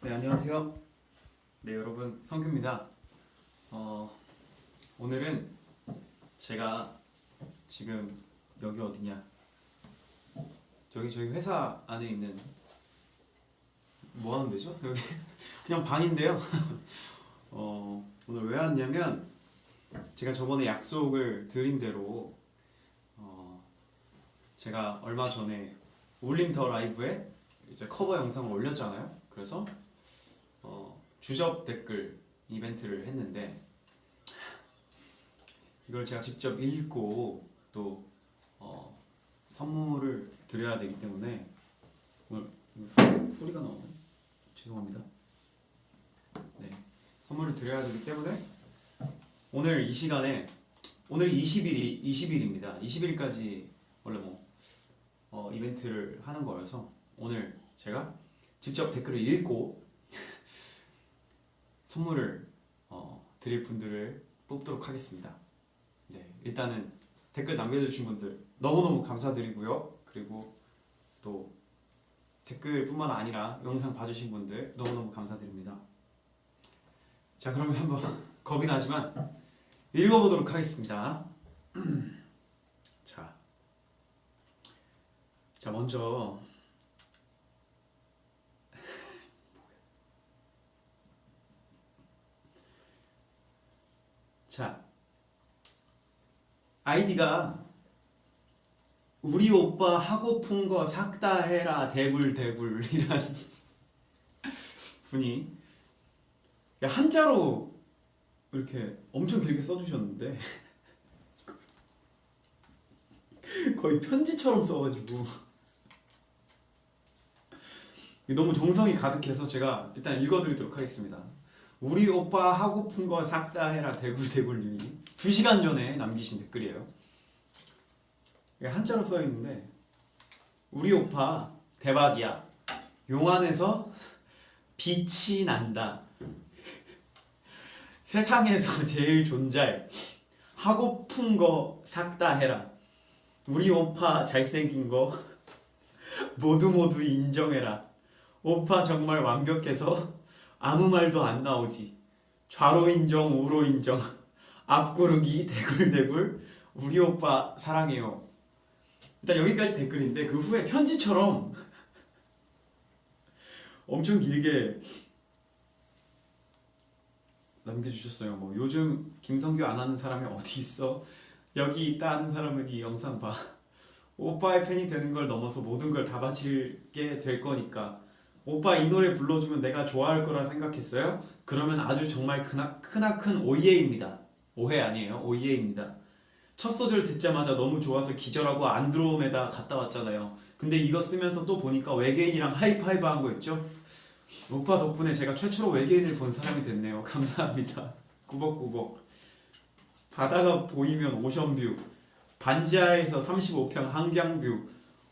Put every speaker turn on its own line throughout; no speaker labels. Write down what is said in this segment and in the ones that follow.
네 안녕하세요. 네 여러분 성규입니다. 어, 오늘은 제가 지금 여기 어디냐? 저기 저희 회사 안에 있는 뭐 하는 데죠? 여기 그냥 방인데요. 어, 오늘 왜 왔냐면 제가 저번에 약속을 드린 대로 어, 제가 얼마 전에 울림 더 라이브에 이제 커버 영상을 올렸잖아요. 그래서 어, 주접 댓글 이벤트를 했는데 이걸 제가 직접 읽고 또 어, 선물을 드려야 되기 때문에 오늘 소리, 소리가 나오네. 죄송합니다. 네 선물을 드려야 되기 때문에 오늘 이 시간에 오늘 20일이 20일입니다. 20일까지 원래 뭐 어, 이벤트를 하는 거여서 오늘 제가 직접 댓글을 읽고 선물을 어, 드릴 분들을 뽑도록 하겠습니다. 네, 일단은 댓글 남겨주신 분들 너무너무 감사드리고요. 그리고 또 댓글뿐만 아니라 영상 봐주신 분들 너무너무 감사드립니다. 자, 그러면 한번 겁이 나지만 읽어보도록 하겠습니다. 자, 자 먼저 자, 아이디가 우리 오빠 하고픈 거 싹 다 해라 대불 대불이란 분이 야, 한자로 이렇게 엄청 길게 써주셨는데 거의 편지처럼 써가지고 너무 정성이 가득해서 제가 일단 읽어드리도록 하겠습니다. 우리 오빠 하고픈 거 싹 다 해라 대굴대굴님이 2시간 전에 남기신 댓글이에요. 한자로 써있는데 우리 오빠 대박이야. 용안에서 빛이 난다. 세상에서 제일 존잘 하고픈 거 싹 다 해라. 우리 오빠 잘생긴 거 모두 모두 인정해라. 오빠 정말 완벽해서 아무 말도 안 나오지. 좌로 인정, 우로 인정, 앞구르기, 대굴대굴, 우리 오빠 사랑해요. 일단 여기까지 댓글인데 그 후에 편지처럼 엄청 길게 남겨주셨어요. 뭐 요즘 김성규 안 하는 사람이 어디 있어? 여기 있다 하는 사람은 이 영상 봐. 오빠의 팬이 되는 걸 넘어서 모든 걸 다 바치게 될 거니까 오빠 이 노래 불러주면 내가 좋아할 거라 생각했어요? 그러면 아주 정말 크나, 크나큰 오예입니다. 오해 아니에요. 오예입니다. 첫 소절 듣자마자 너무 좋아서 기절하고 안드로메다 갔다 왔잖아요. 근데 이거 쓰면서 또 보니까 외계인이랑 하이파이브 한 거 있죠? 오빠 덕분에 제가 최초로 외계인을 본 사람이 됐네요. 감사합니다. 꾸벅꾸벅. 바다가 보이면 오션뷰. 반지하에서 35평 한강뷰.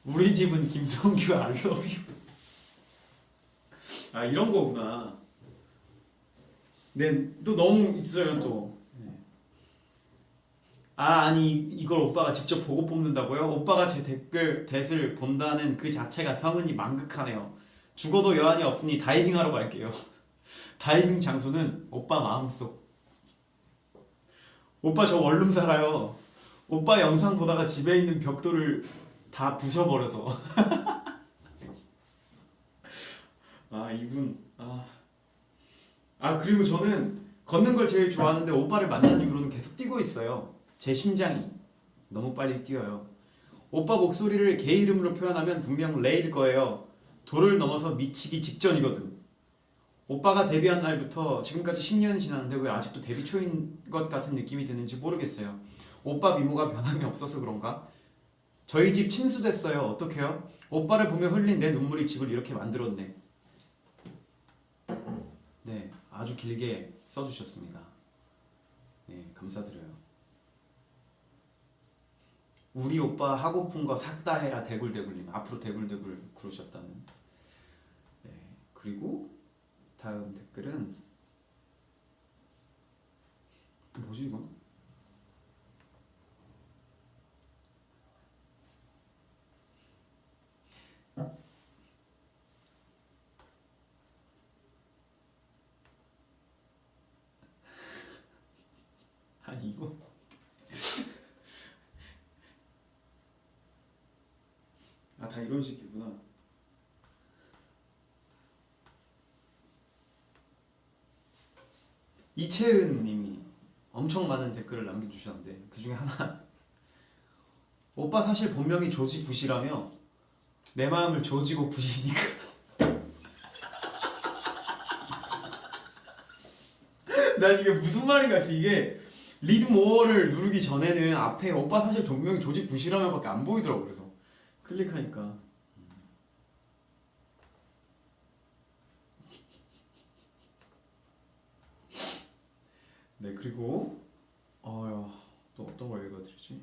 우리 집은 김성규 알러뷰. 아 이런 거구나. 네, 또 너무 있어요 또. 네. 아 아니 이걸 오빠가 직접 보고 뽑는다고요? 오빠가 제 댓글 댓을 본다는 그 자체가 성은이 망극하네요. 죽어도 여한이 없으니 다이빙하러 갈게요. 다이빙 장소는 오빠 마음속. 오빠 저 원룸 살아요. 오빠 영상 보다가 집에 있는 벽돌을 다 부셔버려서. 아 이분 아. 아 그리고 저는 걷는 걸 제일 좋아하는데 오빠를 만난 이후로는 계속 뛰고 있어요 제 심장이 너무 빨리 뛰어요 오빠 목소리를 개 이름으로 표현하면 분명 레일 거예요 돌을 넘어서 미치기 직전이거든 오빠가 데뷔한 날부터 지금까지 10년이 지났는데 왜 아직도 데뷔 초인 것 같은 느낌이 드는지 모르겠어요 오빠 미모가 변함이 없어서 그런가? 저희 집 침수됐어요 어떡해요? 오빠를 보며 흘린 내 눈물이 집을 이렇게 만들었네 네, 아주 길게 써주셨습니다. 네, 감사드려요. 우리 오빠 하고픈 거 싹 다 해라 대굴대굴님 앞으로 대굴대굴 그러셨다는 네, 그리고 다음 댓글은 뭐지 이건? 다 이런 식이구나. 이채은 님이 엄청 많은 댓글을 남겨주셨는데 그 중에 하나. 오빠 사실 본명이 조지 부시라며 내 마음을 조지고 부시니까. 난 이게 무슨 말인가 했어 이게 read more를 누르기 전에는 앞에 오빠 사실 본명이 조지 부시라며 밖에 안 보이더라고 그래서 클릭하니까 네 그리고 어또 어떤 걸 읽어드리지?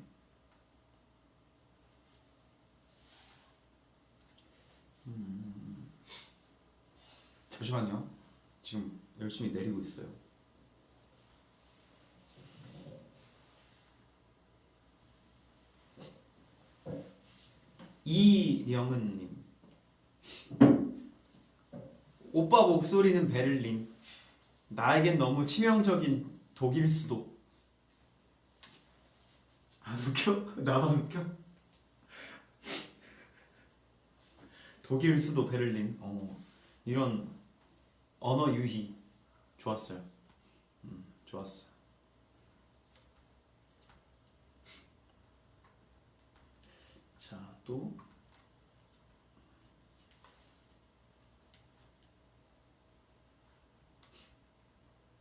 음, 잠시만요. 지금 열심히 내리고 있어요. 이영은님. 오빠 목소리는 베를린. 나에겐 너무 치명적인 독일 수도. 안 웃겨? 나만 웃겨? 독일 수도 베를린. 어, 이런 언어 유희. 좋았어요. 음, 좋았어 자또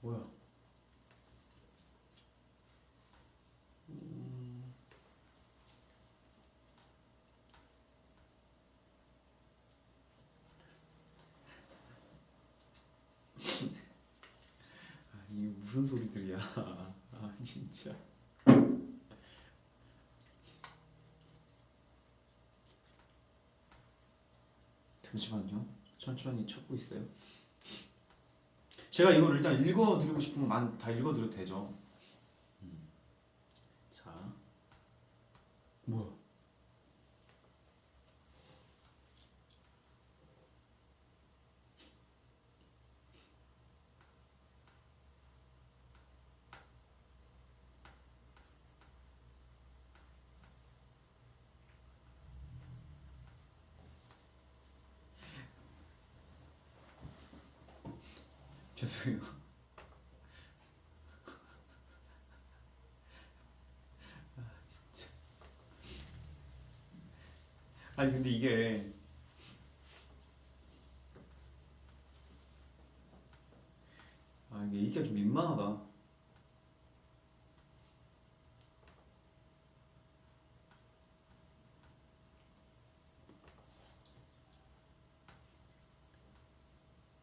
뭐야? 아, 이게 무슨 소리들이야. 아 진짜 잠시만요. 천천히 찾고 있어요. 제가 이걸 일단 읽어드리고 싶은 건 다 읽어드려도 되죠? 음. 자. 뭐야 죄송해요. 아 진짜. 아니 근데 이게 아 이게 읽기가 좀 민망하다.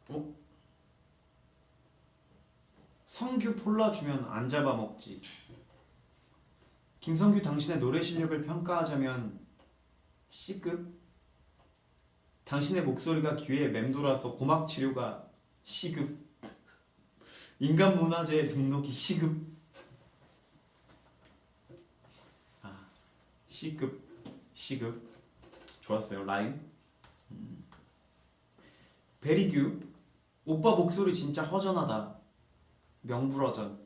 어? 폴라 주면 안 잡아먹지. 김성규 당신의 노래 실력을 평가하자면 C급? 당신의 목소리가 귀에 맴돌아서 고막 치료가 C급. 인간 문화재 등록이 C급. 아, C급, C급. 좋았어요. 라임. 음. 베리규. 오빠 목소리 진짜 허전하다. 명불허전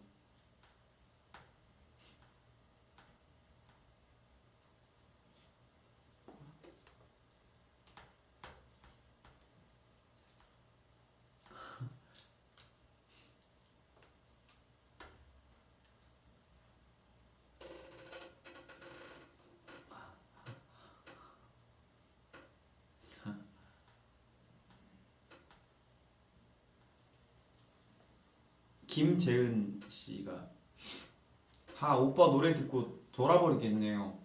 김재은 씨가 하 오빠 노래 듣고 돌아버리겠네요.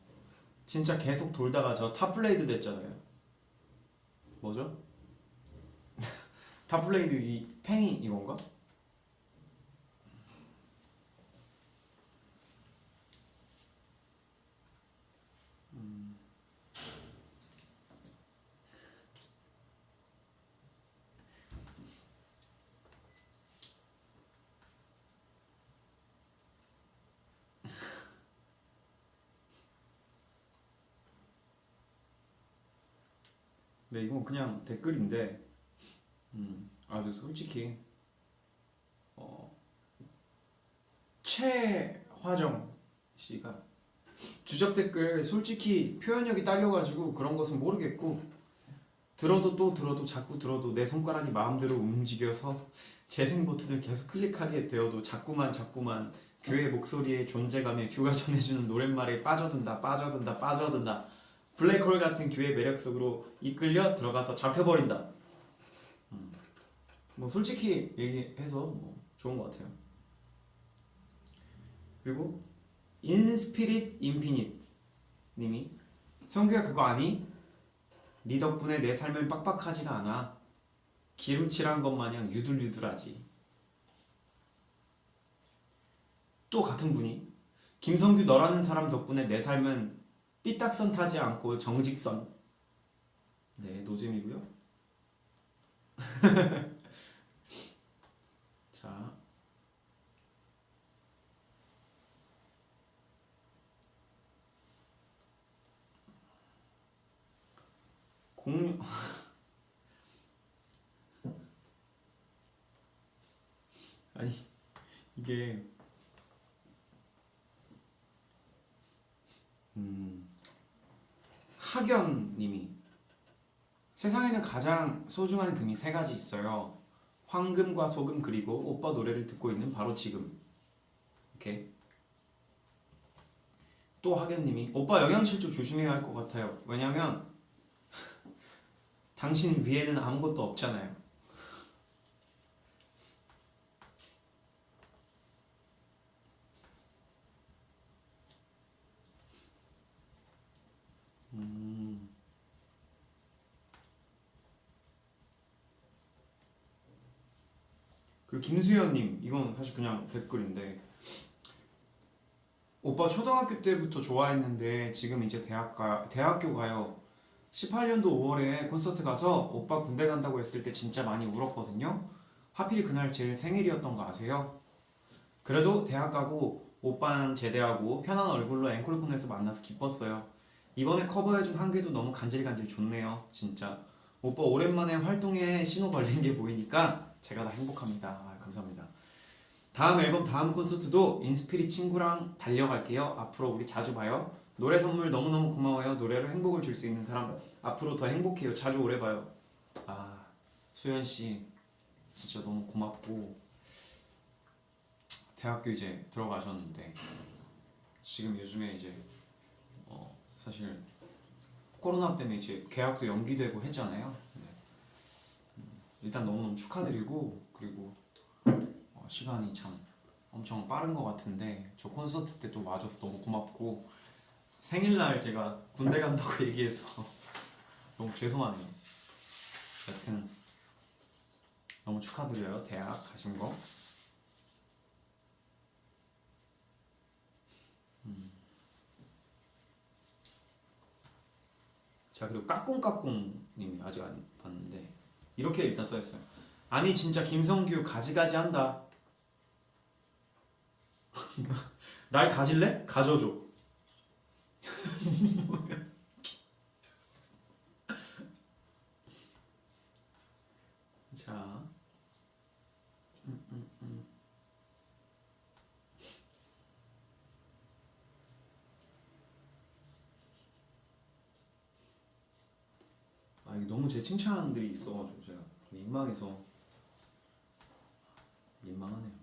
진짜 계속 돌다가 저 탑블레이드 됐잖아요. 뭐죠? 탑블레이드 이 팽이 이건가? 네, 이건 그냥 댓글인데, 음, 아주 솔직히, 어, 최화정 씨가 주접 댓글 솔직히 표현력이 딸려가지고 그런 것은 모르겠고 들어도 또 들어도 자꾸 들어도 내 손가락이 마음대로 움직여서 재생 버튼을 계속 클릭하게 되어도 자꾸만 자꾸만 규의 목소리의 존재감에 규가 전해주는 노랫말에 빠져든다 빠져든다 빠져든다 블랙홀 같은 규의 매력 속으로 이끌려 들어가서 잡혀버린다 음. 뭐 솔직히 얘기해서 뭐 좋은 것 같아요 그리고 인스피릿 인피니트 님이 성규야 그거 아니? 네 덕분에 내 삶은 빡빡하지가 않아 기름칠한 것 마냥 유들유들하지 또 같은 분이 김성규 너라는 사람 덕분에 내 삶은 삐딱선 타지 않고 정직선. 네 노잼이고요. 자. 공유 아니 이게 음 학연님이 세상에는 가장 소중한 금이 세 가지 있어요. 황금과 소금 그리고 오빠 노래를 듣고 있는 바로 지금. 이렇게 또 학연님이 오빠 영양실조 조심해야 할 것 같아요. 왜냐면 당신 위에는 아무것도 없잖아요. 그 김수현님 이건 사실 그냥 댓글인데 오빠 초등학교 때부터 좋아했는데 지금 이제 대학 가 대학교 가요. 18년도 5월에 콘서트 가서 오빠 군대 간다고 했을 때 진짜 많이 울었거든요. 하필 그날 제 생일이었던 거 아세요? 그래도 대학 가고 오빠는 제대하고 편한 얼굴로 앵콜 콘에서 만나서 기뻤어요. 이번에 커버해준 한계도 너무 간질간질 좋네요. 진짜 오빠 오랜만에 활동에 신호 걸린 게 보이니까 제가 다 행복합니다. 아, 감사합니다. 다음 앨범 다음 콘서트도 인스피릿 친구랑 달려갈게요. 앞으로 우리 자주 봐요. 노래 선물 너무너무 고마워요. 노래로 행복을 줄 수 있는 사람 앞으로 더 행복해요. 자주 오래 봐요. 아 수현 씨 진짜 너무 고맙고 대학교 이제 들어가셨는데 지금 요즘에 이제 어, 사실 코로나 때문에 이제 계약도 연기되고 했잖아요. 네. 음, 일단 너무너무 축하드리고 그리고 어, 시간이 참 엄청 빠른 것 같은데 저 콘서트 때 또 와줘서 너무 고맙고 생일날 제가 군대 간다고 얘기해서 너무 죄송하네요. 여튼 너무 축하드려요 대학 가신 거. 음. 자 그리고 까꿍까꿍님이 아직 안 봤는데 이렇게 일단 써있어요. 아니 진짜 김성규 가지가지 한다. 날 가질래? 가져줘. 자. 음, 음, 음. 아, 이게 너무 제 칭찬들이 있어가지고 제가 민망해서 민망하네요.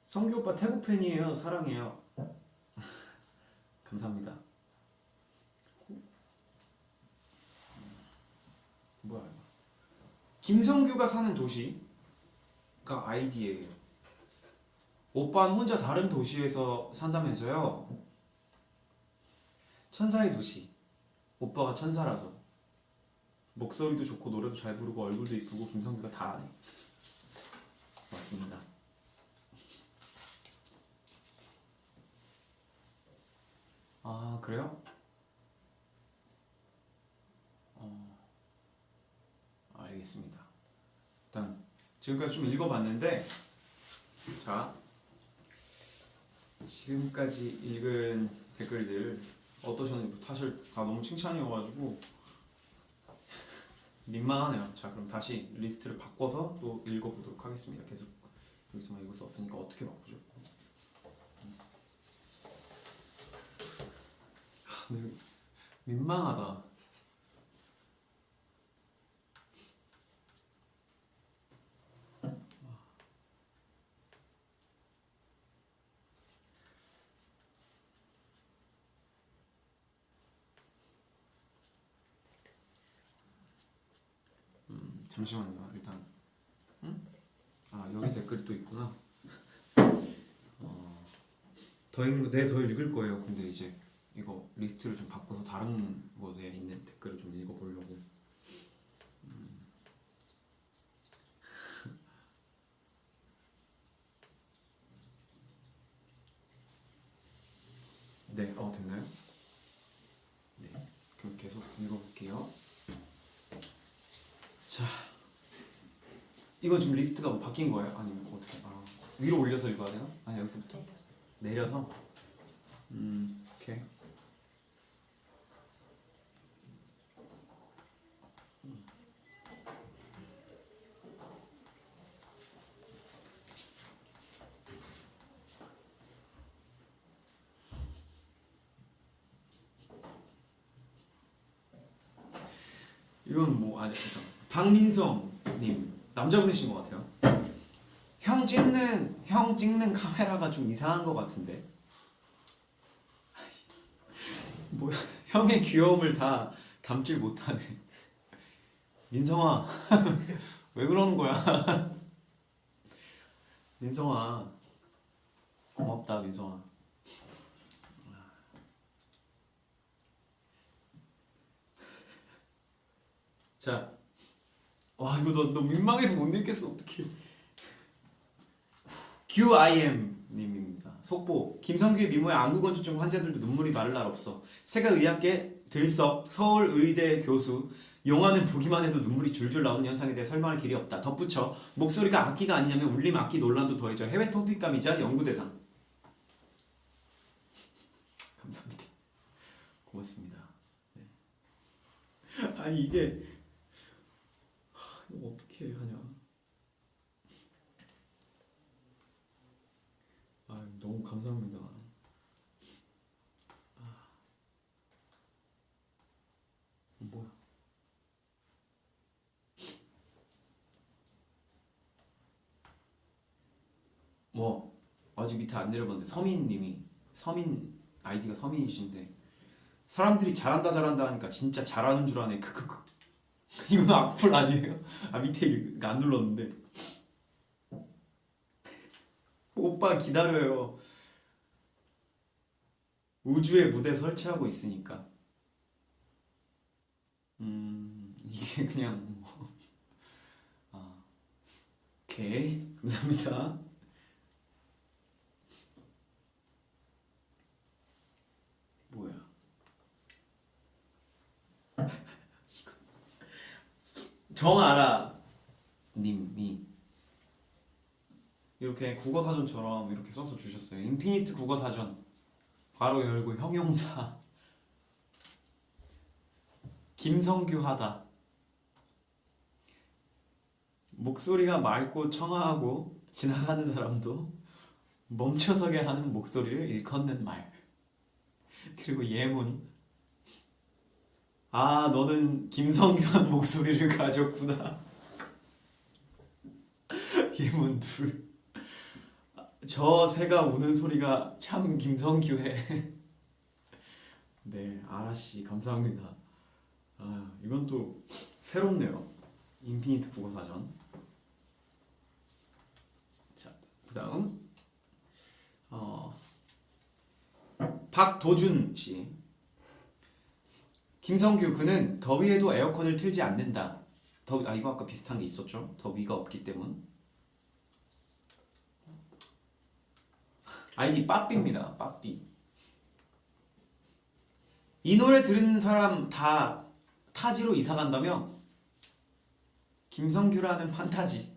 성규 오빠 태국 팬이에요. 사랑해요. 감사합니다. 뭐야 이거? 김성규가 사는 도시가 아이디예요. 오빠는 혼자 다른 도시에서 산다면서요? 천사의 도시. 오빠가 천사라서 목소리도 좋고 노래도 잘 부르고 얼굴도 이쁘고 김성규가 다 아네. 맞습니다. 아 그래요? 어, 알겠습니다. 일단 지금까지 좀 읽어봤는데 자 지금까지 읽은 댓글들 어떠셨는지 사실 다 너무 칭찬이어가지고 민망하네요. 자 그럼 다시 리스트를 바꿔서 또 읽어보도록 하겠습니다. 계속 여기서만. 읽을 수 없으니까 어떻게 바꾸죠? 하, 근데 민망하다. 음, 잠시만요. 일단 응? 아 여기 댓글이 또 있구나. 어, 더 읽는 네더 읽을 거예요. 근데 이제 이거 리스트를 좀 바꿔서 다른 곳에 있는 댓글을 좀 읽어보려고. 음. 네, 어 됐나요? 네, 그럼 계속 읽어볼게요. 자, 이건 지금 리스트가 뭐 바뀐 거예요? 아니면 어떻게? 아, 위로 올려서 읽어야 되나? 아 여기서부터 내려서. 음, 오케이. 이건 뭐 아니 잠깐 박민성님 남자분이신 것 같아요. 형 찍는 형 찍는 카메라가 좀 이상한 것 같은데. 뭐야 형의 귀여움을 다 담질 못하네. 민성아 왜 그러는 거야? 민성아 고맙다 민성아. 자, 와 이거 너, 너 민망해서 못 읽겠어. 어떡해. QIM 님입니다. 속보. 김성규의 미모에 안구건조증 환자들도 눈물이 마를 날 없어. 세가의학계 들석 서울의대 교수. 용화는 보기만 해도 눈물이 줄줄 나오는 현상에 대해 설명할 길이 없다. 덧붙여. 목소리가 악기가 아니냐면 울림 악기 논란도 더해져. 해외 토픽감이자 연구대상. 감사합니다. 고맙습니다. 네. 아니 이게 어떻게 하냐? 아 너무 감사합니다. 아, 뭐야? 뭐 아직 밑에 안 내려봤는데 서민님이 서민 아이디가 서민이신데 사람들이 잘한다 잘한다 하니까 진짜 잘하는 줄 아네 크크크 이건 악플 아니에요? 아 밑에 일- 안 눌렀는데. 오빠 기다려요. 우주에 무대 설치하고 있으니까. 음 이게 그냥 뭐. 아, 오케이. 감사합니다 뭐야 정아라 님이 이렇게 국어사전처럼 이렇게 써서 주셨어요. 인피니트 국어사전. 바로 열고 형용사. 김성규 하다. 목소리가 맑고 청아하고 지나가는 사람도 멈춰서게 하는 목소리를 일컫는 말. 그리고 예문 아 너는 김성규한 목소리를 가졌구나. 예문 둘저 새가 우는 소리가 참 김성규해. 네 아라씨 감사합니다. 아 이건 또 새롭네요. 인피니트 국어사전. 자그 다음 어 박도준 씨 김성규 그는 더위에도 에어컨을 틀지 않는다. 더위 아 이거 아까 비슷한 게 있었죠? 더위가 없기 때문. 아이디 빠삐입니다. 빠삐. 이 노래 들은 사람 다 타지로 이사 간다며? 김성규라는 판타지.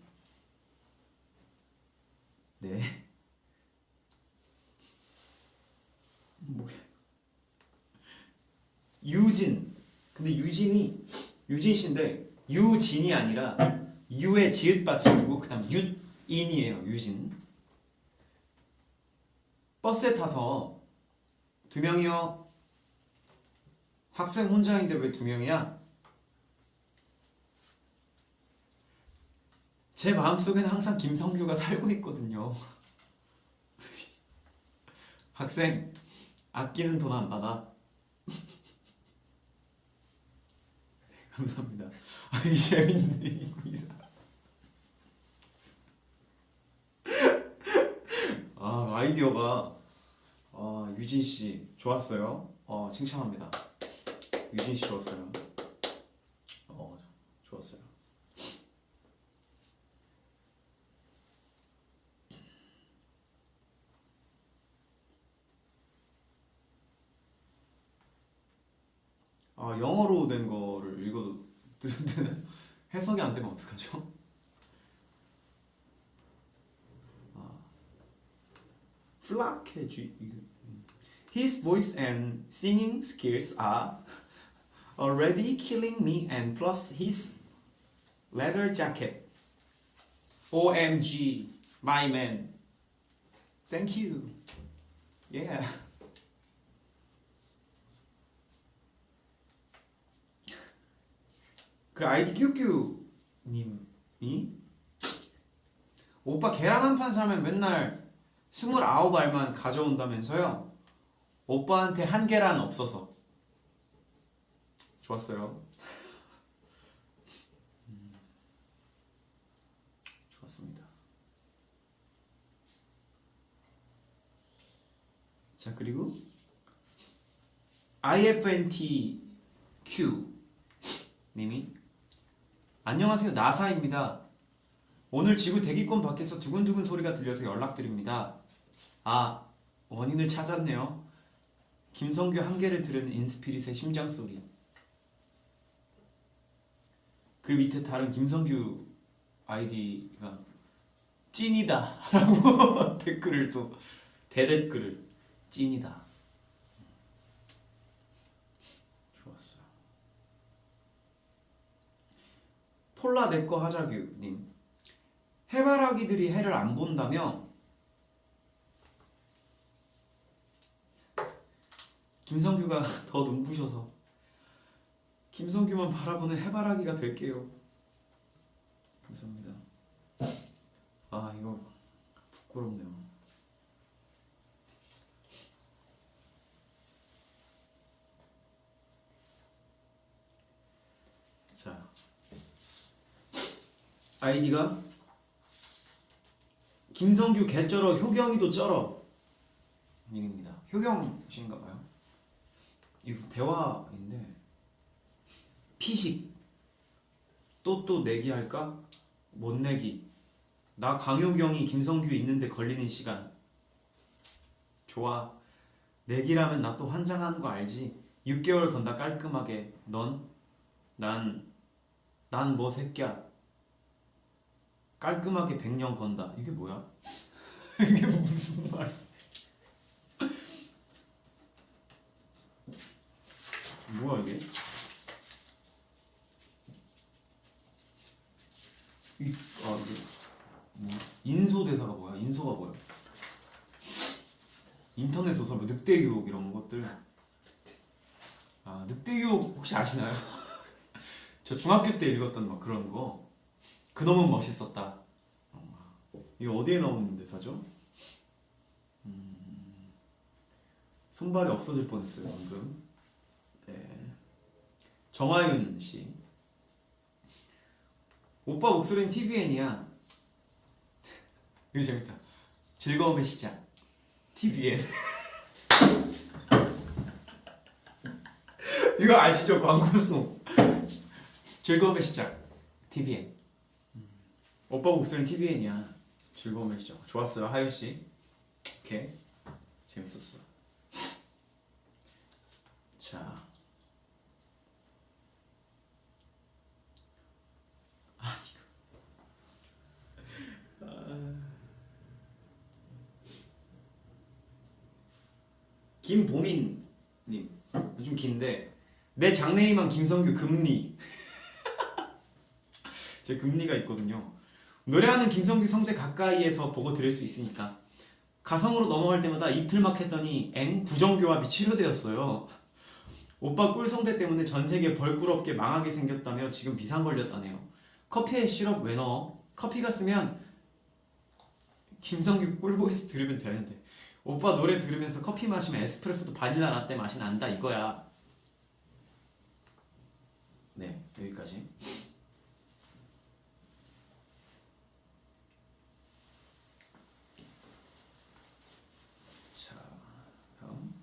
네. 뭐야? 유진. 근데 유진이 유진 씨인데 유진이 아니라 유의 지읒 받침이고 그 다음 유인이에요. 유진. 버스에 타서 두 명이요. 학생 혼자인데 왜 두 명이야? 제 마음속에는 항상 김성규가 살고 있거든요. 학생 아끼는 돈 안 받아. 감사합니다. 아이 재밌네 이거 이사. 아 아이디어가 아 유진 씨 좋았어요. 어 칭찬합니다. 유진 씨 좋았어요. 안 되면 어떡하죠? 아, 플라케지 His voice and singing skills are already killing me and plus his leather jacket. OMG, my man. Thank you. Yeah. 그 아이디 큐큐 님이 오빠 계란 한 판 사면 맨날 29알만 가져온다면서요? 오빠한테 한 계란 없어서. 좋았어요. 음, 좋았습니다. 자 그리고 IFNTQ 님이 안녕하세요 나사입니다. 오늘 지구 대기권 밖에서 두근두근 소리가 들려서 연락드립니다. 아 원인을 찾았네요. 김성규 한계를 들은 인스피릿의 심장 소리. 그 밑에 다른 김성규 아이디가 찐이다 라고 댓글을 또 대댓글을 찐이다 좋았어요 폴라 내꺼 하자규님. 해바라기들이 해를 안 본다며? 김성규가 더 눈부셔서. 김성규만 바라보는 해바라기가 될게요. 감사합니다. 아 이거 부끄럽네요 자 아이디가? 김성규 개쩔어 효경이도 쩔어. 님입니다. 효경 씨인가 봐요. 이거 대화인데. 피식. 또 또 내기 할까? 못 내기. 나 강효경이 김성규 있는데 걸리는 시간. 좋아. 내기라면 나 또 환장하는 거 알지? 6개월 건다 깔끔하게. 넌? 난. 난 뭐 새끼야 깔끔하게 100년 건다 이게 뭐야? 이게 무슨 말 뭐야 이게? 이, 아 이게 뭐, 인소 대사가 뭐야? 인소가 뭐야? 인터넷 소설 뭐 늑대 유혹 이런 것들 아 늑대 유혹 혹시 아시나요? 저 중학교 때 읽었던 막 그런 거 그놈은 멋있었다. 어, 이거 어디에 나오는 대사죠? 음, 손발이 없어질 뻔했어요 방금. 네. 정화윤 씨. 오빠 목소리는 TVN이야. 이거 재밌다. 즐거움의 시작. TVN 이거 아시죠? 광고송. 즐거움의 시작. TVN 오빠 목소리는 TVN이야. 즐거움의 시작 좋았어요. 하윤씨. 오케이. 재밌었어. 자. 아. 아. 김보민님. 요즘 긴데. 내 장래희망 김성규 금리. 제 금리가 있거든요 노래하는 김성규 성대 가까이에서 보고 들을 수 있으니까 가성으로 넘어갈 때마다 이틀막 했더니 엥 부정교합이 치료되었어요. 오빠 꿀성대 때문에 전 세계 벌꿀없게 망하게 생겼다며 지금 비상 걸렸다네요. 커피에 시럽 왜 넣어? 커피가 쓰면 김성규 꿀보이스 들으면 되는데 오빠 노래 들으면서 커피 마시면 에스프레소도 바닐라 라떼 맛이 난다 이거야. 네 여기까지. 자 다음.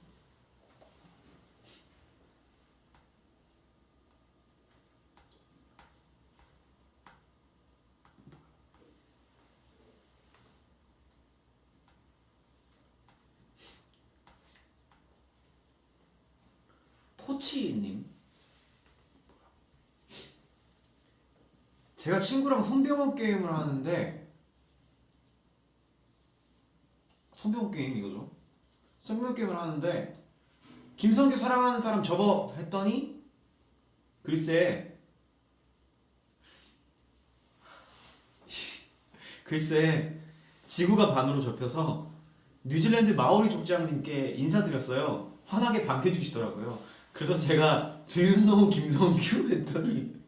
포치님 제가 친구랑 손병호 게임을 하는데 손병호 게임 이거죠? 손병호 게임을 하는데 김성규 사랑하는 사람 접어 했더니 글쎄 글쎄 지구가 반으로 접혀서 뉴질랜드 마오리 족장님께 인사드렸어요. 환하게 반겨주시더라고요. 그래서 제가 Do you know 김성규? 했더니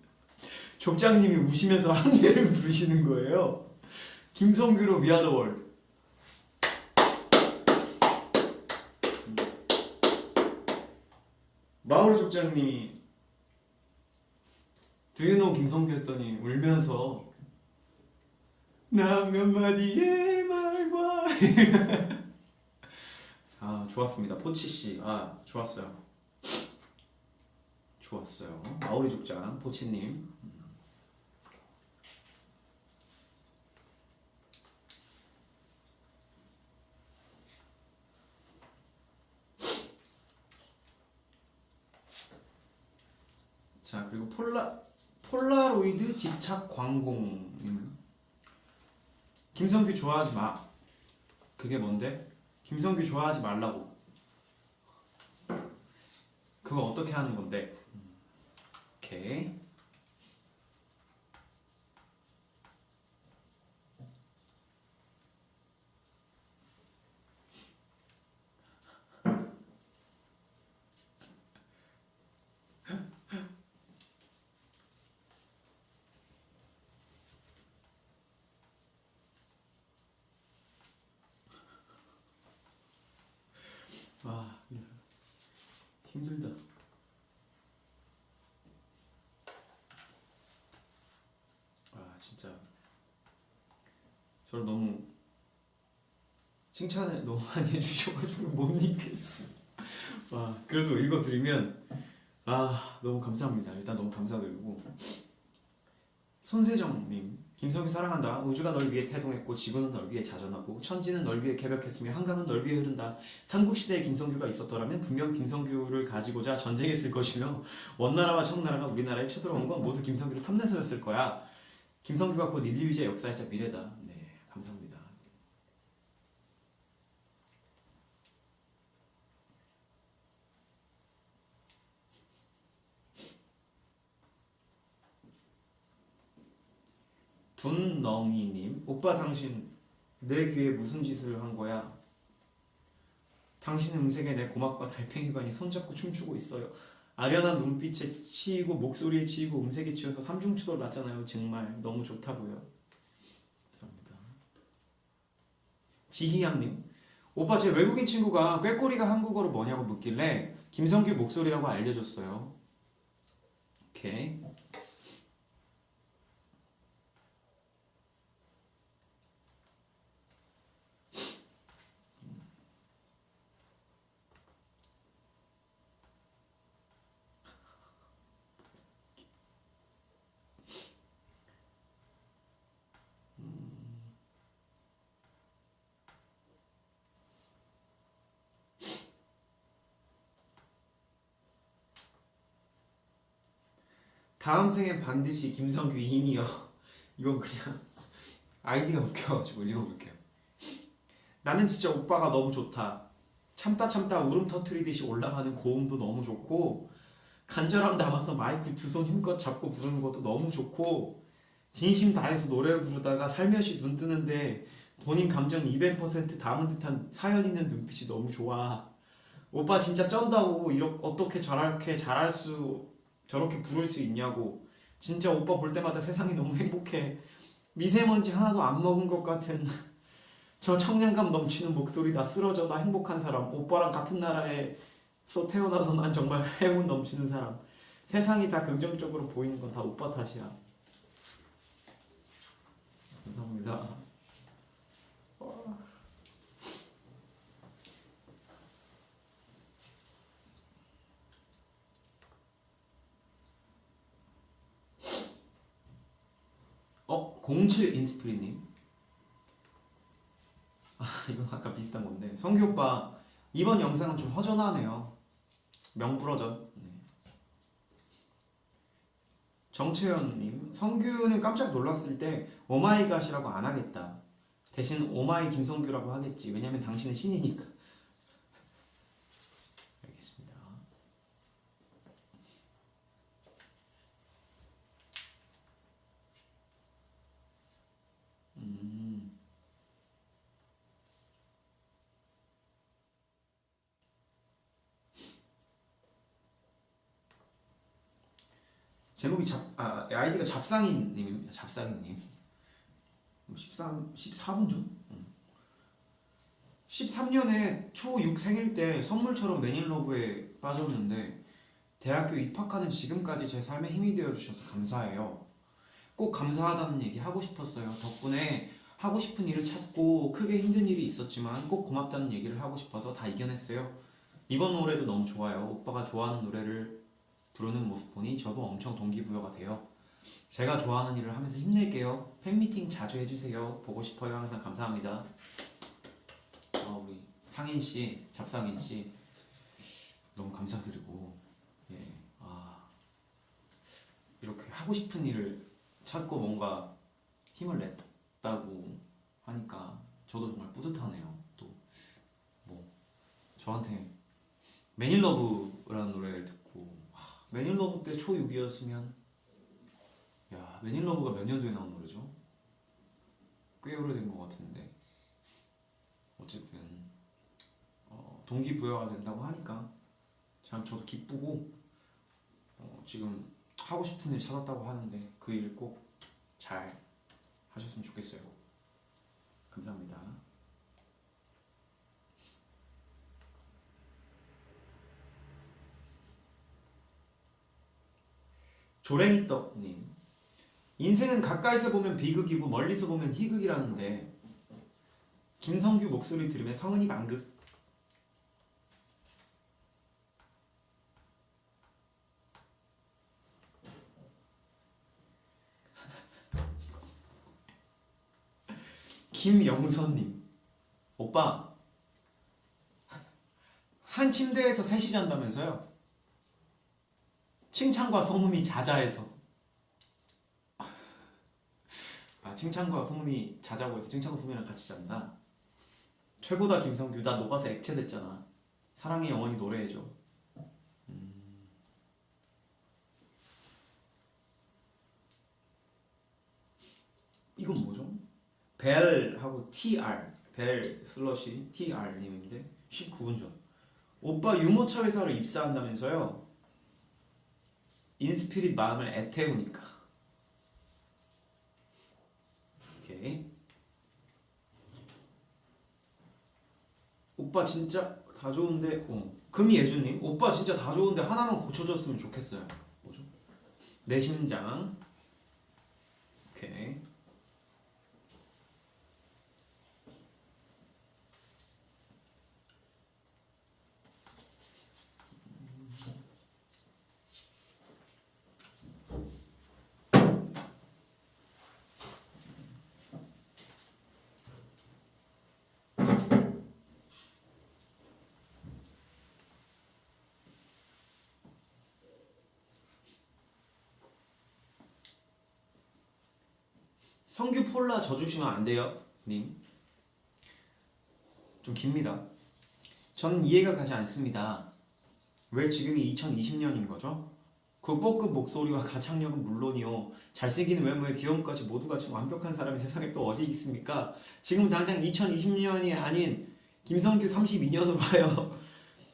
족장님이 우시면서 한계를 부르시는 거예요. 김성규로 the world. 마오리 족장님이 Do you know 김성규 했더니 울면서 나몇 마디의 말과 아 좋았습니다 포치씨 아 좋았어요 좋았어요. 마오리 족장 보치님. 자 그리고 폴라 폴라로이드 집착 광공. 김성규 좋아하지 마. 그게 뭔데? 김성규 좋아하지 말라고. 그거 어떻게 하는 건데? 오케이. 아 힘들다. 아 진짜 저를 너무 칭찬을 너무 많이 해주셔가지고 못 읽겠어. 와 그래도 읽어드리면 아 너무 감사합니다. 일단 너무 감사드리고 손세정님 김성규 사랑한다. 우주가 널 위해 태동했고 지구는 널 위해 자전하고 천지는 널 위해 개벽했으며 한강은 널 위해 흐른다. 삼국시대에 김성규가 있었더라면 분명 김성규를 가지고자 전쟁했을 것이며 원나라와 청나라가 우리나라에 쳐들어온 건 모두 김성규를 탐내서였을 거야. 김성규가 곧 인류의제 역사이자 미래다. 네, 감사합니다. 둔렁이님, 오빠 당신 내 귀에 무슨 짓을 한 거야? 당신 음색에 내 고막과 달팽이관이 손잡고 춤추고 있어요. 아련한 눈빛에 치이고 목소리에 치이고 음색에 치여서 삼중추돌 났잖아요. 정말 너무 좋다고요. 감사합니다. 지희양님 오빠 제 외국인 친구가 꾀꼬리가 한국어로 뭐냐고 묻길래 김성규 목소리라고 알려줬어요. 오케이. 다음 생엔 반드시 김성규 인이요. 이건 그냥 아이디가 웃겨가지고 읽어볼게요. 나는 진짜 오빠가 너무 좋다. 참다 참다 울음 터트리듯이 올라가는 고음도 너무 좋고 간절함 담아서 마이크 두 손 힘껏 잡고 부르는 것도 너무 좋고 진심 다해서 노래 부르다가 살며시 눈 뜨는데 본인 감정 200% 담은 듯한 사연 있는 눈빛이 너무 좋아. 오빠 진짜 쩐다고 이렇게 어떻게 저렇게 잘할 수 저렇게 부를 수 있냐고. 진짜 오빠 볼 때마다 세상이 너무 행복해. 미세먼지 하나도 안 먹은 것 같은. 저 청량감 넘치는 목소리 나 쓰러져. 나 행복한 사람. 오빠랑 같은 나라에서 태어나서 난 정말 행운 넘치는 사람. 세상이 다 긍정적으로 보이는 건 다 오빠 탓이야. 감사합니다 어? 07 인스프리님. 아 이건 아까 비슷한 건데. 성규 오빠 이번 영상은 좀 허전하네요. 명불허전. 네. 정채연님 성규는 깜짝 놀랐을 때 oh my god이라고 안 하겠다. 대신 oh my 김성규라고 하겠지. 왜냐면 당신은 신이니까 알겠습니다 음. 제목이 잡, 아, 아이디가 잡상인님입니다. 잡상인님. 13, 14분 전? 13년에 초6 생일 때 선물처럼 매닐러브에 빠졌는데 대학교 입학하는 지금까지 제 삶에 힘이 되어주셔서 감사해요. 꼭 감사하다는 얘기 하고 싶었어요. 덕분에 하고 싶은 일을 찾고 크게 힘든 일이 있었지만 꼭 고맙다는 얘기를 하고 싶어서 다 이겨냈어요. 이번 노래도 너무 좋아요. 오빠가 좋아하는 노래를 부르는 모습 보니 저도 엄청 동기부여가 돼요. 제가 좋아하는 일을 하면서 힘낼게요. 팬미팅 자주 해주세요. 보고 싶어요. 항상 감사합니다. 어, 우리 상인 씨, 잡상인 씨 너무 감사드리고 예, 아 이렇게 하고 싶은 일을 찾고 뭔가 힘을 냈다고 하니까 저도 정말 뿌듯하네요. 또 뭐 저한테 매닐러브라는 노래를 듣고 매닐러브 때 초6이었으면 야 매닐러브가 몇 년도에 나온 노래죠? 꽤 오래된 것 같은데 어쨌든 어, 동기부여가 된다고 하니까 참 저도 기쁘고 어, 지금 하고 싶은 일 찾았다고 하는데 그 일 꼭 잘 하셨으면 좋겠어요 감사합니다 조랭이떡님. 인생은 가까이서 보면 비극이고 멀리서 보면 희극이라는데 김성규 목소리 들으면 성은이 만극. 김영선님. 오빠 한 침대에서 셋이 잔다면서요? 칭찬과 소문이 자자해서. 아 칭찬과 소문이 자자고 해서 칭찬과 소문이랑 같이 잔다? 최고다 김성규. 나 녹아서 액체 됐잖아. 사랑의 영원히 노래해줘. 음. 이건 뭐죠? 벨하고 TR 벨 슬러시 TR님인데 19분 전. 오빠 유모차 회사로 입사한다면서요? 인스피릿 마음을 애태우니까. 오케이. 오빠 진짜 다 좋은데? 어. 금예준님? 오빠 진짜 다 좋은데 하나만 고쳐줬으면 좋겠어요. 뭐죠? 내 심장. 오케이 성규 폴라 져주시면 안 돼요, 님. 좀 깁니다. 전 이해가 가지 않습니다. 왜 지금이 2020년인 거죠? 국보급 목소리와 가창력은 물론이요 잘생긴 외모에 귀여움까지 모두가 지금 완벽한 사람이 세상에 또 어디 있습니까? 지금 당장 2020년이 아닌 김성규 32년으로 하여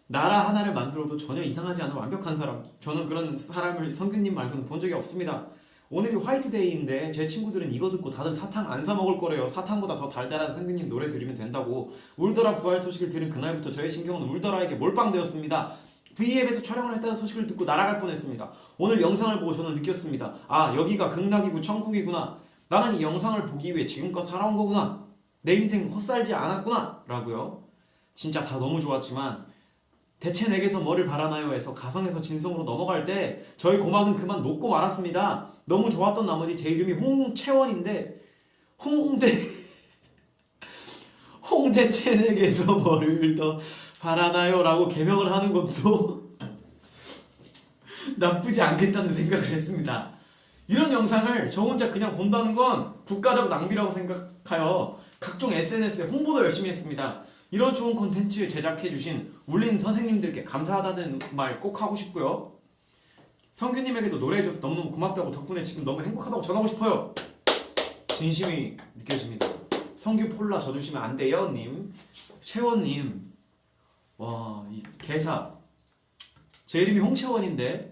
나라 하나를 만들어도 전혀 이상하지 않은 완벽한 사람 저는 그런 사람을 성규님 말고는 본 적이 없습니다 오늘이 화이트데이인데 제 친구들은 이거 듣고 다들 사탕 안 사 먹을 거래요. 사탕보다 더 달달한 성규님 노래 들으면 된다고 울더라 부활 소식을 들은 그날부터 저의 신경은 울더라에게 몰빵되었습니다. V앱에서 촬영을 했다는 소식을 듣고 날아갈 뻔했습니다. 오늘 영상을 보고 저는 느꼈습니다. 아 여기가 극락이고 천국이구나. 나는 이 영상을 보기 위해 지금껏 살아온 거구나. 내 인생 헛살지 않았구나. 라고요. 진짜 다 너무 좋았지만 대체 내게서 뭐를 바라나요 해서 가성에서 진성으로 넘어갈 때 저희 고막은 그만 녹고 말았습니다. 너무 좋았던 나머지 제 이름이 홍채원인데 홍대 홍대채넥에서 뭐를 더 바라나요? 라고 개명을 하는 것도 나쁘지 않겠다는 생각을 했습니다. 이런 영상을 저 혼자 그냥 본다는 건 국가적 낭비라고 생각하여 각종 SNS에 홍보도 열심히 했습니다. 이런 좋은 콘텐츠 제작해주신 울린 선생님들께 감사하다는 말 꼭 하고 싶고요. 성규님에게도 노래해줘서 너무너무 고맙다고 덕분에 지금 너무 행복하다고 전하고 싶어요. 진심이 느껴집니다. 성규 폴라 져주시면 안 돼요, 님. 채원님. 와, 이 개사. 제 이름이 홍채원인데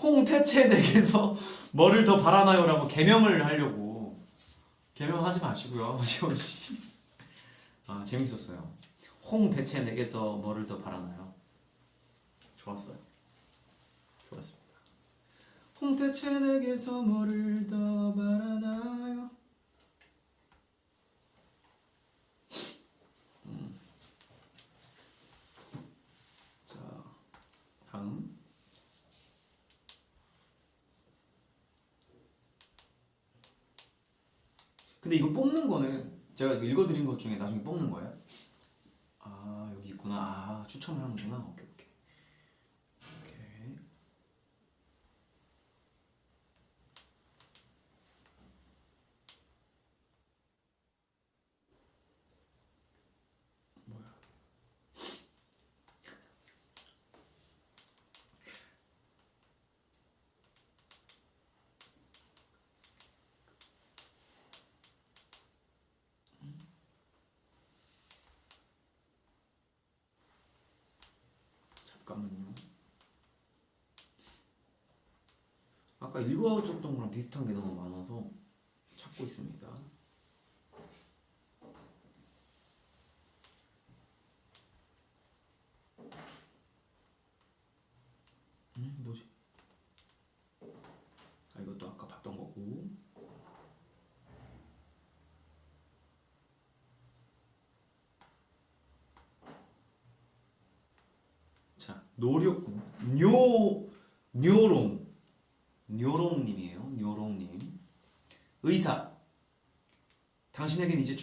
홍태채 댁에서 뭐를 더 바라나요? 라고 개명을 하려고 개명하지 마시고요, 채원 씨. 아 재밌었어요. 홍 대체 내게서 뭐를 더 바라나요? 좋았어요. 좋았습니다. 홍 대체 내게서 뭐를 더 바라나요? 음. 근데 이거 뽑는 거는 제가 읽어드린 것 중에 나중에 뽑는 거예요? 아 여기 있구나. 아 추첨을 하는구나. 오케이 4번은요. 아까 읽어줬던 거랑 비슷한 게 너무 많아서 찾고 있습니다.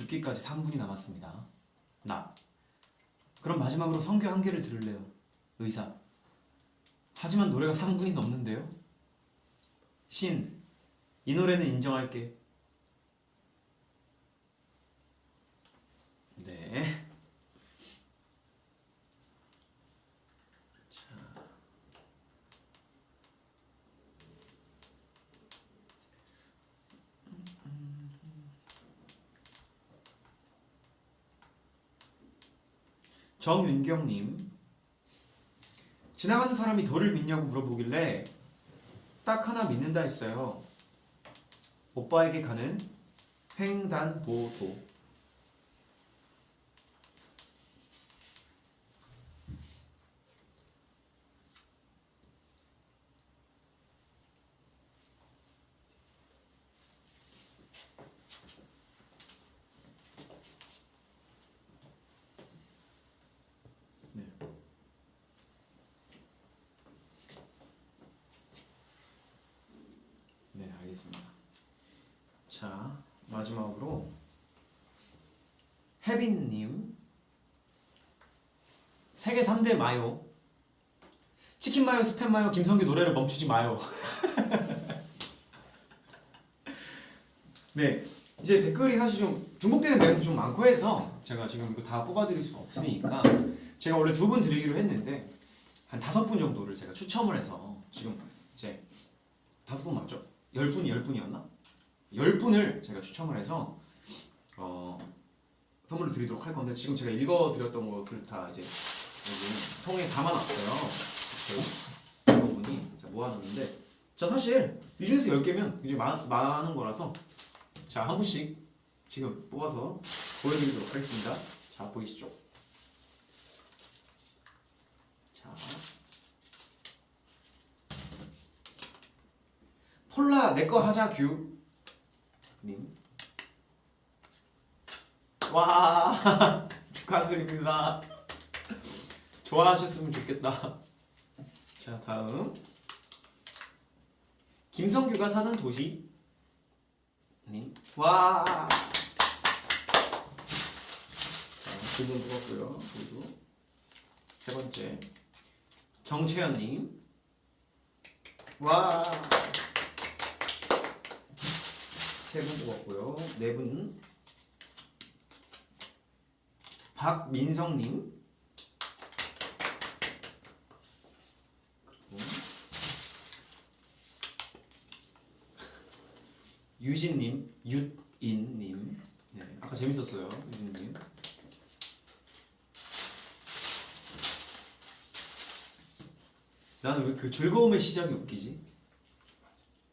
죽기까지 3분이 남았습니다. 나 그럼 마지막으로 성교 한 개를 들을래요. 의사 하지만 노래가 3분이 넘는데요. 신 이 노래는 인정할게. 네. 정윤경님 지나가는 사람이 돌을 믿냐고 물어보길래 딱 하나 믿는다 했어요. 오빠에게 가는 횡단보도 네. 네, 알겠습니다. 자, 마지막으로 혜빈님 세계 3대 마요 치킨 마요, 스팸 마요, 김성규 노래를 멈추지 마요. 네, 이제 댓글이 사실 좀 중복되는 내용도 좀 많고 해서 제가 지금 이거 다 뽑아드릴 수가 없으니까 제가 원래 두 분 드리기로 했는데 한 다섯 분 정도를 제가 추첨을 해서 지금
이제 다섯 분 맞죠? 열 분이 열 분이었나? 열 분을 제가 추첨을 해서 어, 선물을 드리도록 할 건데 지금 제가 읽어드렸던 것을 다 이제 여기 통에 담아놨어요. 대부분이 자, 모아놨는데 자 사실 이 중에서 10개면 굉장히 많, 많은 거라서 자 한 분씩 지금 뽑아서 보여드리도록 하겠습니다. 자 보이시죠? 자 폴라 내 거 하자 규 님. 와 축하드립니다. 좋아하셨으면 좋겠다. 자 다음 김성규가 사는 도시 님. 와. 두분 뽑았고요. 그리고 세 번째 정채연님. 와. 세분 뽑았고요. 네 분. 박민성님. 유진님, 유인님. 네, 아까 재밌었어요, 유진님. 나는 왜 그 즐거움의 시작이 웃기지?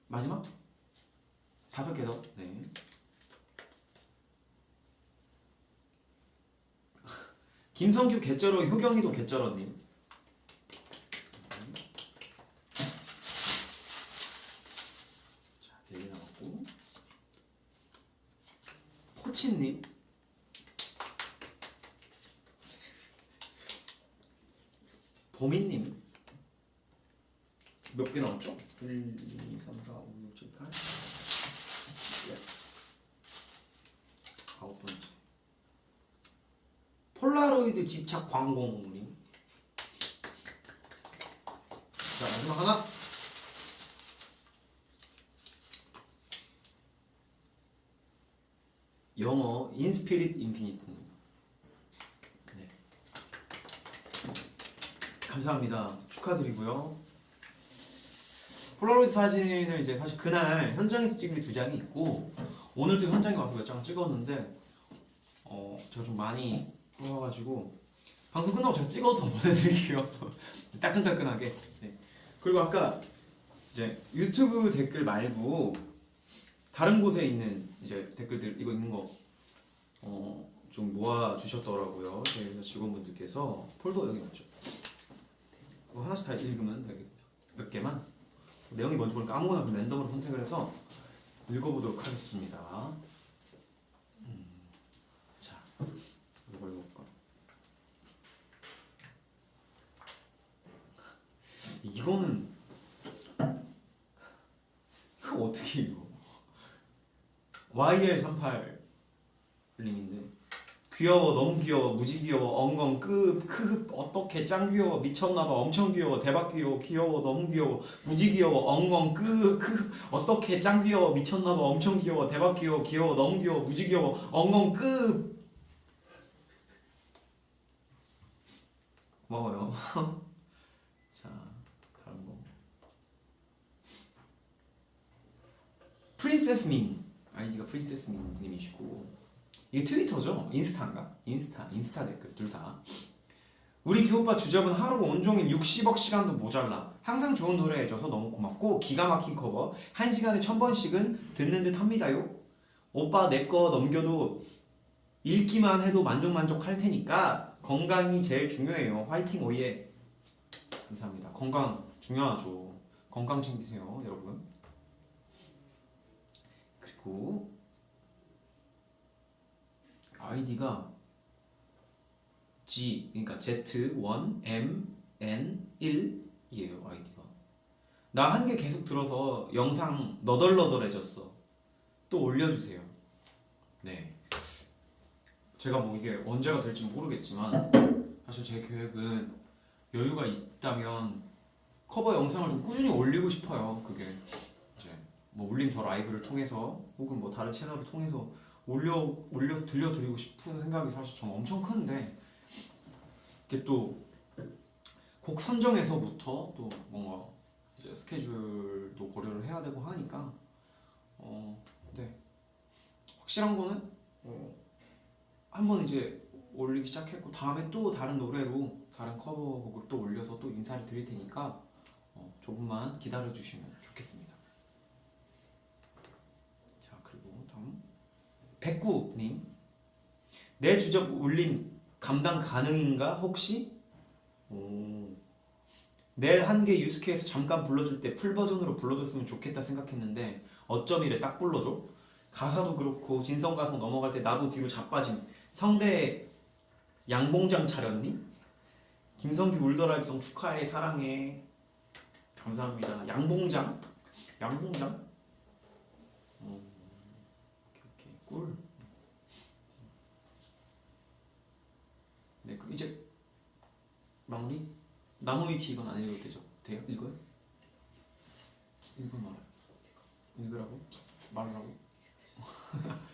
마지막? 다섯 개 더. 네. 김성규 개쩔어 효경이도 개쩔어님. 자, 네개 남았고. 포치님. 보미님. 몇 개 남았죠? 1, 2, 3, 4, 5, 6, 7, 8. 아홉 번째. 폴라로이드 집착 광공님. 자 마지막 하나. 영어 인스피릿 인피니트님. 네. 감사합니다. 축하드리고요. 폴라로이드 사진을 이제 사실 그날 현장에서 찍은 게 두 장이 있고 오늘도 현장에 와서 몇 장 찍었는데 어 제가 좀 많이 뽑아가지고 방송 끝나고 제가 찍어서 보내드릴게요. 따끈따끈하게. 네. 그리고 아까 이제 유튜브 댓글 말고 다른 곳에 있는 이제 댓글들 이거 있는 거 어 좀 모아 주셨더라고요. 저희 회사 직원분들께서. 폴더 여기 맞죠? 하나씩 다 읽으면 되게 몇 개만. 내용이 뭔지 모르니까 아무거나 랜덤으로 선택을 해서 읽어보도록 하겠습니다. 음, 자, 이걸 볼까? 이거는 이거 어떻게 읽어? YL38 님인데 귀여워 너무 귀여워 무지 귀여워 엉엉 끄크 어떻게 짱 귀여워 미쳤나봐 엄청 귀여워 대박 귀여워 귀여워 너무 귀여워 무지 귀여워 엉엉 끄크 어떻게 짱 귀여워 미쳤나봐 엄청 귀여워 대박 귀여워 귀여워 너무 귀여워 무지 귀여워 엉엉 끄 고마워요 자 다른 거 princess 민 아이디가 princess 민 님이시고 이게 트위터죠? 인스타인가? 인스타, 인스타 댓글 둘 다. 우리 규오빠 주접은 하루 온종일 60억 시간도 모자라. 항상 좋은 노래 해줘서 너무 고맙고 기가 막힌 커버. 한 시간에 천 번씩은 듣는 듯 합니다요. 오빠 내 거 넘겨도 읽기만 해도 만족만족 할 테니까 건강이 제일 중요해요. 화이팅 오예. 감사합니다. 건강 중요하죠. 건강 챙기세요, 여러분. 그리고 아이디가 G 그러니까 Z1MN1이에요 아이디가. 나 한 개 계속 들어서 영상 너덜너덜해졌어. 또 올려주세요. 네. 제가 뭐 이게 언제가 될지 모르겠지만 사실 제 계획은 여유가 있다면 커버 영상을 좀 꾸준히 올리고 싶어요 그게 뭐 울림 더 라이브를 통해서 혹은 뭐 다른 채널을 통해서 올려 올려서 들려드리고 싶은 생각이 사실 좀 엄청 큰데 이게 또 곡 선정에서부터 또 뭔가 이제 스케줄도 고려를 해야 되고 하니까 어, 네 확실한 거는 어, 한번 이제 올리기 시작했고 다음에 또 다른 노래로 다른 커버곡을 또 올려서 또 인사를 드릴 테니까 어, 조금만 기다려 주시면 좋겠습니다. 자 그리고 다음 백구님 내 주접 울림 감당 가능인가 혹시? 오. 내일 한개 유스케에서 잠깐 불러줄 때 풀 버전으로 불러줬으면 좋겠다 생각했는데 어쩜 이래 딱 불러줘? 가사도 그렇고 진성가성 넘어갈 때 나도 뒤로 자빠짐 성대 양봉장 차렸니? 김성규 울더라이브송 축하해 사랑해 감사합니다 양봉장 양봉장 음, 오케이 오케이 꿀 네, 그 이제 마무리? 나무 위키 이건 안 읽어도 되죠? 돼요? 읽어요? 읽어 말아요. 읽으라고? 말하라고?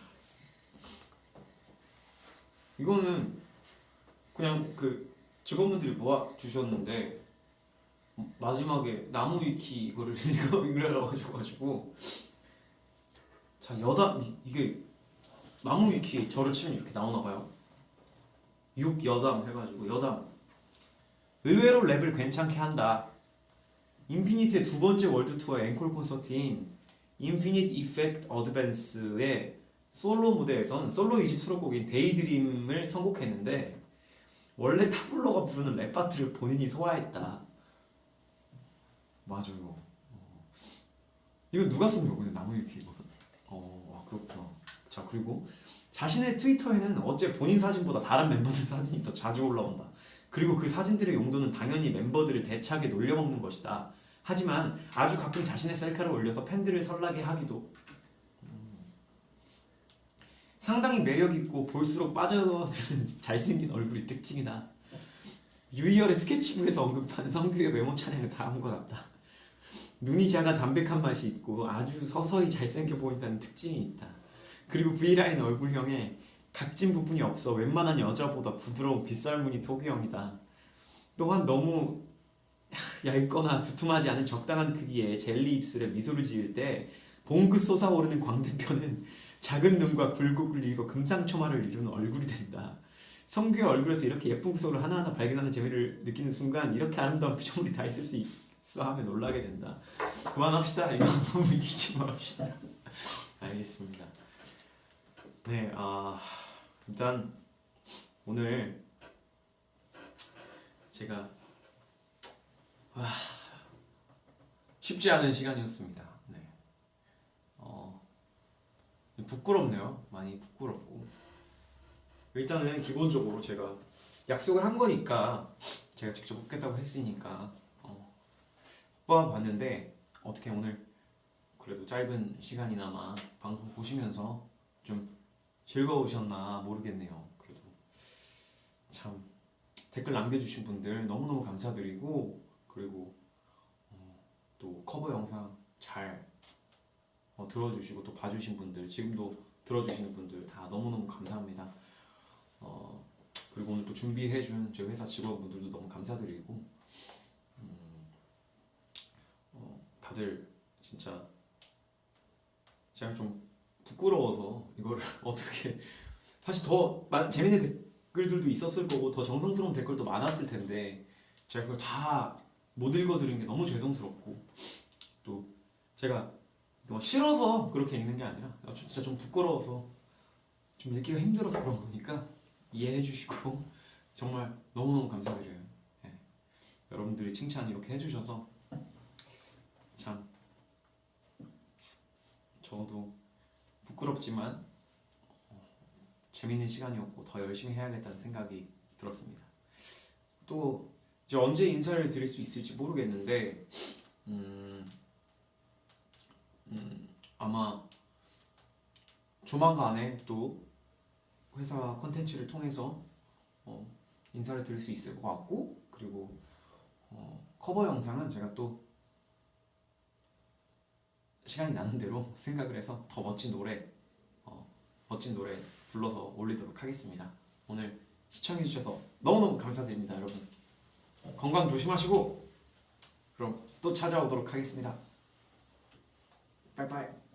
이거는 그냥 그 직원분들이 모아 주셨는데 마지막에 나무 위키 이거를 읽으라고 하셔가지고 자 여담 이- 이게 나무 위키 저를 치면 이렇게 나오나 봐요. 6 여담 해가지고 여담 의외로 랩을 괜찮게 한다. 인피니트의 두 번째 월드 투어의 앵콜 콘서트인 Infinite Effect Advance의 솔로 무대에선 솔로 2집 수록곡인 Daydream을 선곡했는데 원래 타블로가 부르는 랩 파트를 본인이 소화했다. 맞아요. 어. 이거 누가 쓴 거거든요? 나무위키 이거. 어, 와, 그렇구나. 자 그리고 자신의 트위터에는 어째 본인 사진보다 다른 멤버들 사진이 더 자주 올라온다. 그리고 그 사진들의 용도는 당연히 멤버들을 대차게 놀려먹는 것이다. 하지만 아주 가끔 자신의 셀카를 올려서 팬들을 설레게 하기도 음. 상당히 매력있고 볼수록 빠져드는 잘생긴 얼굴이 특징이다. 유이열의 스케치북에서 언급하는 성규의 외모 찬양은 다음과 같다. 눈이 작아 담백한 맛이 있고 아주 서서히 잘생겨 보인다는 특징이 있다. 그리고 V라인 얼굴형에 각진 부분이 없어 웬만한 여자보다 부드러운 빗살무늬 토기형이다. 또한 너무 얇거나 두툼하지 않은 적당한 크기의 젤리 입술에 미소를 지을 때 봉긋 솟아오르는 광대뼈는 작은 눈과 굴곡을 이고 금상첨화를 이루는 얼굴이 된다. 성규의 얼굴에서 이렇게 예쁜 구석을 하나하나 발견하는 재미를 느끼는 순간 이렇게 아름다운 표정물이 다 있을 수 있어 하며 놀라게 된다. 그만합시다. 이거 너무 이기지 말합시다. 알겠습니다. 네, 아 일단 오늘 제가 와, 쉽지 않은 시간이었습니다. 네, 어 부끄럽네요. 많이 부끄럽고 일단은 기본적으로 제가 약속을 한 거니까 제가 직접 뽑겠다고 했으니까 어, 뽑아봤는데 어떻게 오늘 그래도 짧은 시간이나마 방송 보시면서 좀 즐거우셨나 모르겠네요. 그래도 참 댓글 남겨주신 분들 너무너무 감사드리고 그리고 어, 또 커버 영상 잘 어, 들어주시고 또 봐주신 분들 지금도 들어주시는 분들 다 너무너무 감사합니다. 어, 그리고 오늘 또 준비해준 제 회사 직원분들도 너무 감사드리고 음, 어, 다들 진짜 제가 좀 부끄러워서 이거를 어떻게 사실 더 많은 재밌는 댓글들도 있었을 거고 더 정성스러운 댓글도 많았을 텐데 제가 그걸 다 못 읽어드린 게 너무 죄송스럽고 또 제가 뭐 싫어서 그렇게 읽는 게 아니라 아, 진짜 좀 부끄러워서 좀 읽기가 힘들어서 그런 거니까 이해해 주시고 정말 너무너무 감사드려요 예. 여러분들이 칭찬 이렇게 해주셔서 참 저도 부끄럽지만 어, 재밌는 시간이었고 더 열심히 해야겠다는 생각이 들었습니다. 또 이제 언제 인사를 드릴 수 있을지 모르겠는데 음, 음, 아마 조만간에 또 회사 컨텐츠를 통해서 어, 인사를 드릴 수 있을 것 같고 그리고 어, 커버 영상은 제가 또 시간이 나는 대로 생각을 해서 더 멋진 노래 어, 멋진 노래 불러서 올리도록 하겠습니다. 오늘 시청해주셔서 너무너무 감사드립니다, 여러분. 건강 조심하시고 그럼 또 찾아오도록 하겠습니다. 빠이빠이.